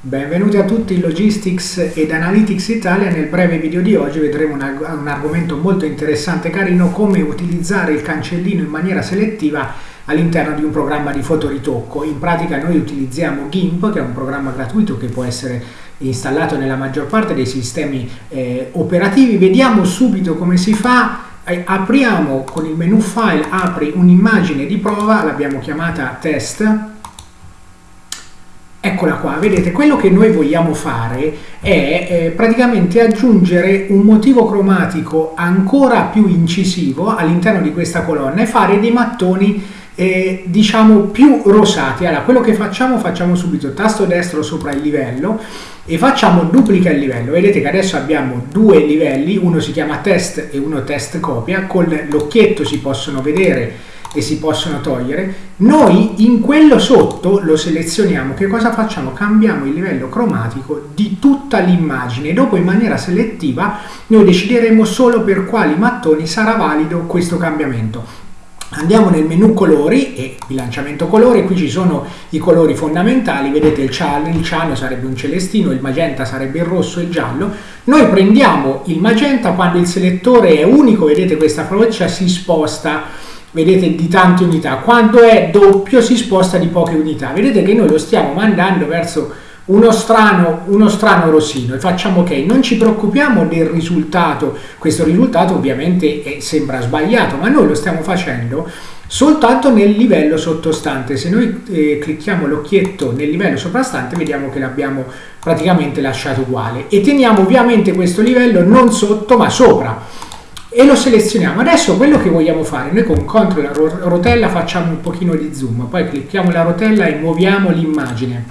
Benvenuti a tutti in Logistics ed Analytics Italia. Nel breve video di oggi vedremo un, un, argomento molto interessante e carino, come utilizzare il cancellino in maniera selettiva all'interno di un programma di fotoritocco. In pratica noi utilizziamo GIMP, che è un programma gratuito che può essere installato nella maggior parte dei sistemi eh, operativi. Vediamo subito come si fa. Eh, apriamo con il menu file, apri un'immagine di prova, l'abbiamo chiamata test Eccola qua, vedete, quello che noi vogliamo fare è eh, praticamente aggiungere un motivo cromatico ancora più incisivo all'interno di questa colonna e fare dei mattoni eh, diciamo più rosati. Allora, quello che facciamo, facciamo subito tasto destro sopra il livello e facciamo duplica il livello. Vedete che adesso abbiamo due livelli, uno si chiama test e uno test copia, con l'occhietto si possono vedere e si possono togliere, noi in quello sotto lo selezioniamo, che cosa facciamo? Cambiamo il livello cromatico di tutta l'immagine, dopo in maniera selettiva noi decideremo solo per quali mattoni sarà valido questo cambiamento. Andiamo nel menu colori e bilanciamento colore, qui ci sono i colori fondamentali, vedete il ciano, il ciano sarebbe un celestino, il magenta sarebbe il rosso e il giallo. Noi prendiamo il magenta quando il selettore è unico, vedete questa freccia si sposta vedete di tante unità. Quando è doppio si sposta di poche unità. Vedete che noi lo stiamo mandando verso uno strano, uno strano rossino. E facciamo ok non ci preoccupiamo del risultato. Questo risultato ovviamente è, sembra sbagliato ma noi lo stiamo facendo soltanto nel livello sottostante. Se noi eh, clicchiamo l'occhietto nel livello soprastante vediamo che l'abbiamo praticamente lasciato uguale. E teniamo ovviamente questo livello non sotto ma sopra e lo selezioniamo. Adesso quello che vogliamo fare, noi con CTRL rotella facciamo un pochino di zoom, poi clicchiamo la rotella e muoviamo l'immagine.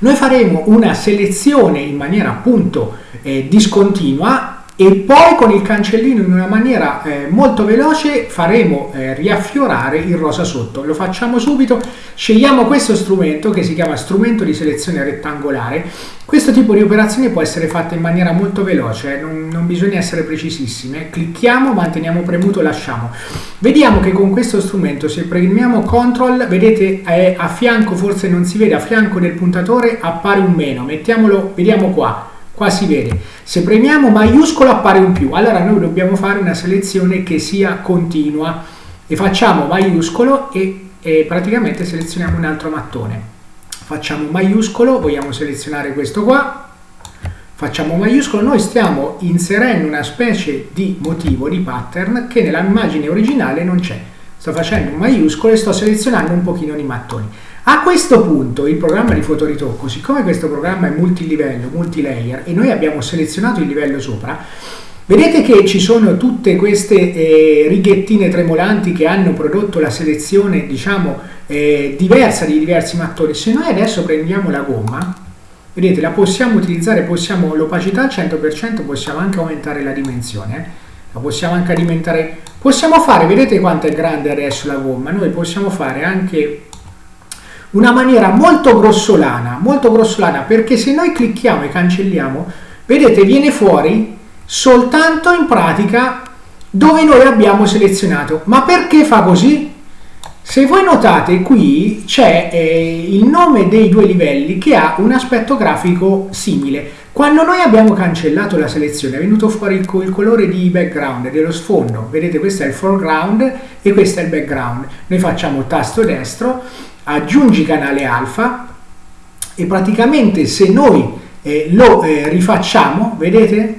Noi faremo una selezione in maniera appunto eh, discontinua e poi con il cancellino in una maniera eh, molto veloce faremo eh, riaffiorare il rosa sotto. Lo facciamo subito, scegliamo questo strumento che si chiama strumento di selezione rettangolare. Questo tipo di operazione può essere fatta in maniera molto veloce, eh, non, non, bisogna essere precisissime. Clicchiamo, manteniamo premuto, lasciamo. Vediamo che con questo strumento se premiamo CTRL, vedete eh, a fianco, forse non si vede, a fianco del puntatore appare un meno. Mettiamolo, vediamo qua qua si vede. Se premiamo maiuscolo appare un più. Allora noi dobbiamo fare una selezione che sia continua. E facciamo maiuscolo e, e praticamente selezioniamo un altro mattone. Facciamo maiuscolo vogliamo selezionare questo qua. Facciamo maiuscolo noi stiamo inserendo una specie di motivo di pattern che nella immagine originale non c'è. Sto facendo un maiuscolo e sto selezionando un pochino di mattoni a questo punto il programma di fotoritocco, siccome questo programma è multilivello, multilayer e noi abbiamo selezionato il livello sopra, vedete che ci sono tutte queste eh, righettine tremolanti che hanno prodotto la selezione, diciamo, eh, diversa di diversi mattoni. Se noi adesso prendiamo la gomma, vedete, la possiamo utilizzare, possiamo l'opacità al 100%, possiamo anche aumentare la dimensione, eh? la possiamo anche alimentare, possiamo fare, vedete quanto è grande adesso la gomma, noi possiamo fare anche una maniera molto grossolana, molto grossolana perché se noi clicchiamo e cancelliamo, vedete viene fuori soltanto in pratica dove noi abbiamo selezionato. Ma perché fa così? Se voi notate qui c'è eh, il nome dei due livelli che ha un aspetto grafico simile. Quando noi abbiamo cancellato la selezione è venuto fuori il, il, colore di background, dello sfondo. Vedete questo è il foreground e questo è il background. Noi facciamo tasto destro aggiungi canale alfa e praticamente se noi eh, lo eh, rifacciamo, vedete?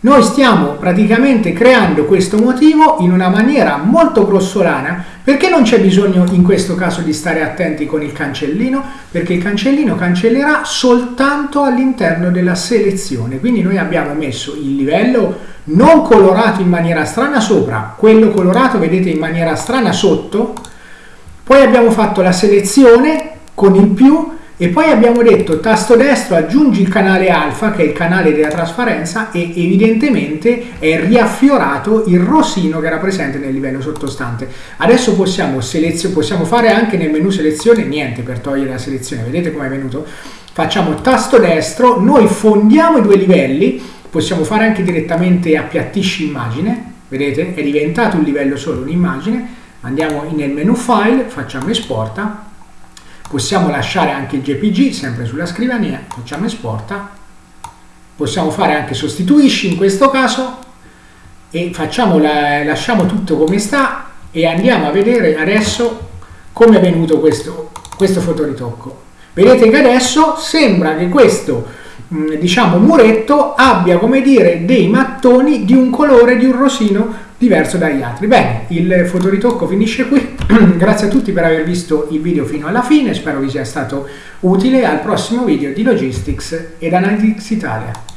Noi stiamo praticamente creando questo motivo in una maniera molto grossolana. Perché non c'è bisogno in questo caso di stare attenti con il cancellino? Perché il cancellino cancellerà soltanto all'interno della selezione. Quindi noi abbiamo messo il livello non colorato in maniera strana sopra quello colorato vedete in maniera strana sotto poi abbiamo fatto la selezione con il più e poi abbiamo detto tasto destro aggiungi il canale alfa che è il canale della trasparenza e evidentemente è riaffiorato il rosino che era presente nel livello sottostante. Adesso possiamo, possiamo fare anche nel menu selezione niente per togliere la selezione. Vedete come è venuto? Facciamo tasto destro noi fondiamo i due livelli possiamo fare anche direttamente appiattisci immagine vedete? È diventato un livello solo un'immagine andiamo nel menu file, facciamo esporta, possiamo lasciare anche il JPG sempre sulla scrivania, facciamo esporta, possiamo fare anche sostituisci in questo caso. E facciamo la, lasciamo tutto come sta e andiamo a vedere adesso come è venuto questo, questo fotoritocco. Vedete che adesso sembra che questo diciamo muretto abbia come dire dei mattoni di un colore di un rosino diverso dagli altri. Bene, il fotoritocco finisce qui. Grazie a tutti per aver visto il video fino alla fine, spero vi sia stato utile. Al prossimo video di Logistics ed Analytics Italia.